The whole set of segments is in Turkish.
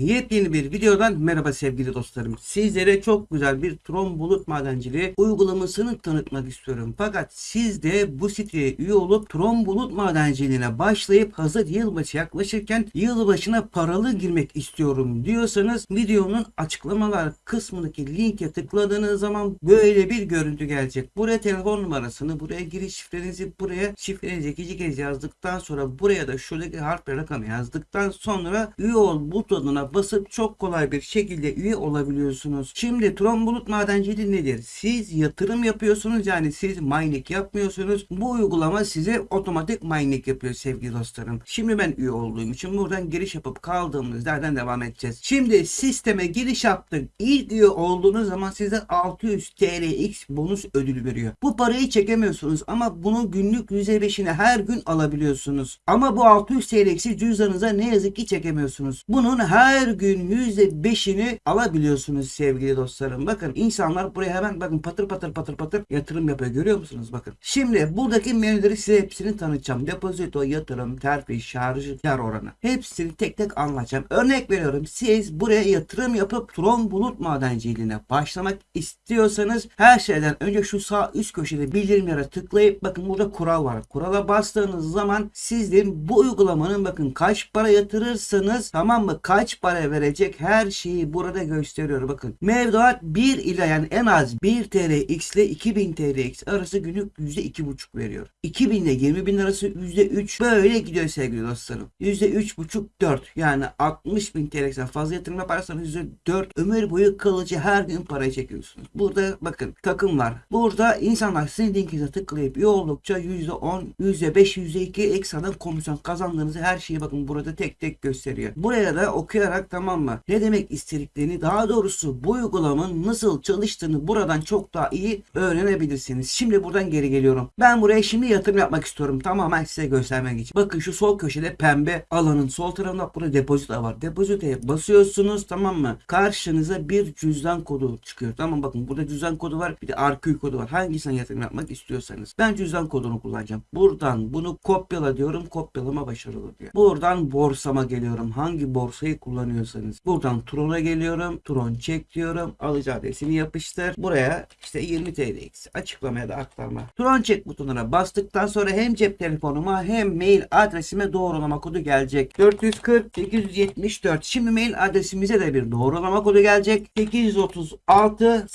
Yepyeni bir videodan merhaba sevgili dostlarım. Sizlere çok güzel bir Tron Bulut Madenciliği uygulamasını tanıtmak istiyorum. Fakat siz de bu siteye üye olup Tron Bulut Madenciliğine başlayıp hazır yılbaşı yaklaşırken yılbaşına paralı girmek istiyorum diyorsanız videonun açıklamalar kısmındaki linke tıkladığınız zaman böyle bir görüntü gelecek. Buraya telefon numarasını, buraya giriş şifrenizi, buraya şifrenizi ikinci kez yazdıktan sonra buraya da şuradaki harf ve rakamı yazdıktan sonra üye ol butonuna basıp çok kolay bir şekilde üye olabiliyorsunuz. Şimdi Tron Bulut Madenciliği nedir? Siz yatırım yapıyorsunuz yani siz mining yapmıyorsunuz. Bu uygulama size otomatik mining yapıyor sevgili dostlarım. Şimdi ben üye olduğum için buradan giriş yapıp kaldığımız yerden devam edeceğiz. Şimdi sisteme giriş yaptık. İlk üye olduğunuz zaman size 600 TLX bonus ödülü veriyor. Bu parayı çekemiyorsunuz ama bunun günlük %5'ini her gün alabiliyorsunuz. Ama bu 600 TLX'i cüzdanınıza ne yazık ki çekemiyorsunuz. Bunun her gün %5'ini alabiliyorsunuz sevgili dostlarım. Bakın insanlar buraya hemen bakın patır patır patır patır yatırım yapıyor. Görüyor musunuz? Bakın. Şimdi buradaki menüleri size hepsini tanıtacağım. Depozito, yatırım, terfi, şarj, kar oranı. Hepsini tek tek anlatacağım. Örnek veriyorum. Siz buraya yatırım yapıp Tron Bulut Madenciliğine başlamak istiyorsanız her şeyden önce şu sağ üst köşede bildirimlere tıklayıp bakın burada kural var. Kurala bastığınız zaman sizin bu uygulamanın bakın kaç para yatırırsanız tamam mı kaç para verecek her şeyi burada gösteriyor bakın. Mevduat 1 ile yani en az 1 TL X ile 2000 TL X arası günlük %2,5 veriyor. 2000 ile 20 bin arası %3 böyle gidiyor sevgili dostlarım. %3,5 4 yani 60 bin TL'den fazla yatırım yaparsanız %4 ömür boyu kalıcı her gün para çekiyorsunuz. Burada bakın takım var. Burada insanlar sizin linkinize tıklayıp oldukça %10, %5, %2 ekstradan komisyon kazandığınızı her şeyi bakın burada tek tek gösteriyor. Buraya da okuyarak tamam mı? Ne demek istediklerini daha doğrusu bu uygulamanın nasıl çalıştığını buradan çok daha iyi öğrenebilirsiniz. Şimdi buradan geri geliyorum. Ben buraya şimdi yatırım yapmak istiyorum. Tamamen size göstermek için. Bakın şu sol köşede pembe alanın sol tarafında burada depozito var. Depozitoya basıyorsunuz tamam mı? Karşınıza bir cüzdan kodu çıkıyor. Tamam bakın burada cüzdan kodu var. Bir de RQ kodu var. Hangisine yatırım yapmak istiyorsanız. Ben cüzdan kodunu kullanacağım. Buradan bunu kopyala diyorum. Kopyalama başarılı diyor. Buradan borsama geliyorum. Hangi borsayı kullanıyorsanız. Buradan Tron'a geliyorum. Tron çek diyorum. Alıcı adresini yapıştır. Buraya işte 20 TLX açıklamaya da aktarma. Tron çek butonuna bastıktan sonra hem cep telefonuma hem mail adresime doğrulama kodu gelecek. 440 874. Şimdi mail adresimize de bir doğrulama kodu gelecek. 836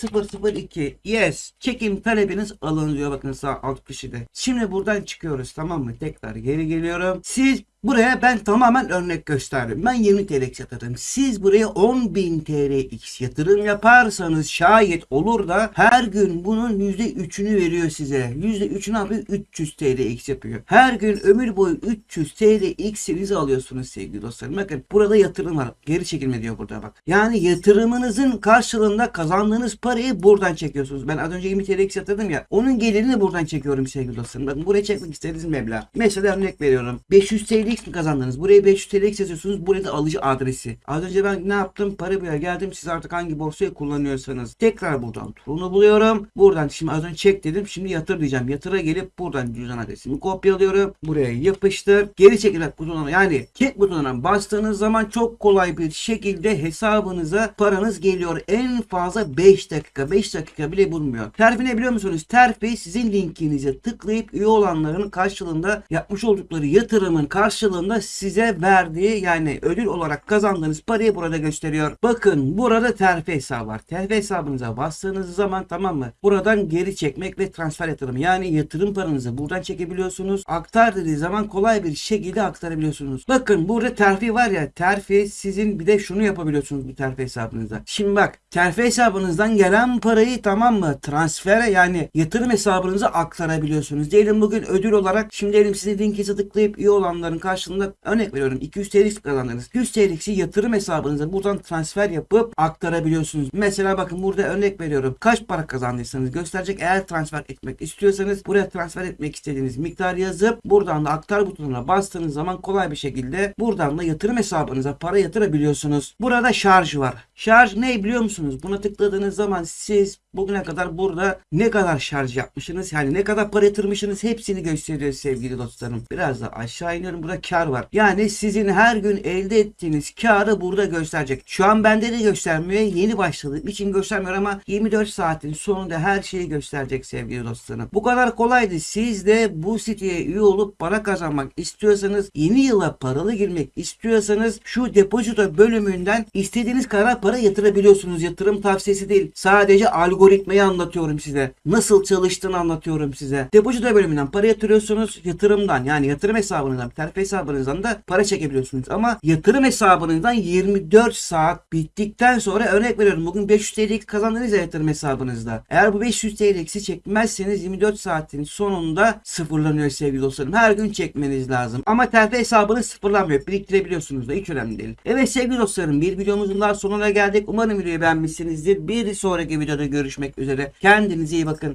002. Yes. Çekim talebiniz alınıyor. Bakın sağ alt köşede. Şimdi buradan çıkıyoruz tamam mı? Tekrar geri geliyorum. Siz Buraya ben tamamen örnek gösterdim. Ben 20 TL yatırdım. Siz buraya 10.000 TLX yatırım yaparsanız şayet olur da her gün bunun %3'ünü veriyor size. %3'ü ne yapıyor? 300 TLX yapıyor. Her gün ömür boyu 300 TLX'inizi alıyorsunuz sevgili dostlarım. Bakın burada yatırım var. Geri çekilme diyor burada bak. Yani yatırımınızın karşılığında kazandığınız parayı buradan çekiyorsunuz. Ben az önce 20 TLX yatırdım ya. Onun gelirini buradan çekiyorum sevgili dostlarım. Bakın buraya çekmek istediğiniz meblağ. Mesela örnek veriyorum. 500 TL TLX mi kazandınız? Buraya 500 TLX yazıyorsunuz. Buraya da alıcı adresi. Az önce ben ne yaptım? Para buraya geldim. Siz artık hangi borsayı kullanıyorsanız. Tekrar buradan Tron'u buluyorum. Buradan şimdi az önce çek dedim. Şimdi yatır diyeceğim. Yatıra gelip buradan cüzdan adresimi kopyalıyorum. Buraya yapıştır. Geri çekilmek butonuna yani çek butonuna bastığınız zaman çok kolay bir şekilde hesabınıza paranız geliyor. En fazla 5 dakika. 5 dakika bile bulmuyor. Terfi ne biliyor musunuz? Terfi sizin linkinize tıklayıp üye olanların karşılığında yapmış oldukları yatırımın karşılığında karşılığında size verdiği yani ödül olarak kazandığınız parayı burada gösteriyor. Bakın burada terfi hesabı var. Terfi hesabınıza bastığınız zaman tamam mı? Buradan geri çekmek ve transfer yatırım. Yani yatırım paranızı buradan çekebiliyorsunuz. Aktar dediği zaman kolay bir şekilde aktarabiliyorsunuz. Bakın burada terfi var ya terfi sizin bir de şunu yapabiliyorsunuz bu terfi hesabınızda. Şimdi bak terfi hesabınızdan gelen parayı tamam mı? Transfere yani yatırım hesabınıza aktarabiliyorsunuz. Diyelim bugün ödül olarak şimdi diyelim sizin linkinize tıklayıp üye olanların karşı karşılığında örnek veriyorum 200 TL kazandınız. 100 TL'si yatırım hesabınıza buradan transfer yapıp aktarabiliyorsunuz. Mesela bakın burada örnek veriyorum. Kaç para kazandıysanız gösterecek. Eğer transfer etmek istiyorsanız buraya transfer etmek istediğiniz miktar yazıp buradan da aktar butonuna bastığınız zaman kolay bir şekilde buradan da yatırım hesabınıza para yatırabiliyorsunuz. Burada şarj var. Şarj ne biliyor musunuz? Buna tıkladığınız zaman siz bugüne kadar burada ne kadar şarj yapmışsınız yani ne kadar para yatırmışsınız hepsini gösteriyor sevgili dostlarım. Biraz da aşağı iniyorum. Burada burada kar var. Yani sizin her gün elde ettiğiniz karı burada gösterecek. Şu an bende de göstermiyor. Yeni başladığım için göstermiyor ama 24 saatin sonunda her şeyi gösterecek sevgili dostlarım. Bu kadar kolaydı. Siz de bu siteye üye olup para kazanmak istiyorsanız yeni yıla paralı girmek istiyorsanız şu depozito bölümünden istediğiniz kadar para yatırabiliyorsunuz. Yatırım tavsiyesi değil. Sadece algoritmayı anlatıyorum size. Nasıl çalıştığını anlatıyorum size. Depozito bölümünden para yatırıyorsunuz. Yatırımdan yani yatırım hesabınızdan, terfi hesabınızdan da para çekebiliyorsunuz. Ama yatırım hesabınızdan 24 saat bittikten sonra örnek veriyorum. Bugün 500 TL kazandınız ya yatırım hesabınızda. Eğer bu 500 TL'si çekmezseniz 24 saatin sonunda sıfırlanıyor sevgili dostlarım. Her gün çekmeniz lazım. Ama terfi hesabınız sıfırlanmıyor. Biriktirebiliyorsunuz da hiç önemli değil. Evet sevgili dostlarım bir videomuzun daha sonuna geldik. Umarım videoyu beğenmişsinizdir. Bir sonraki videoda görüşmek üzere. Kendinize iyi bakın.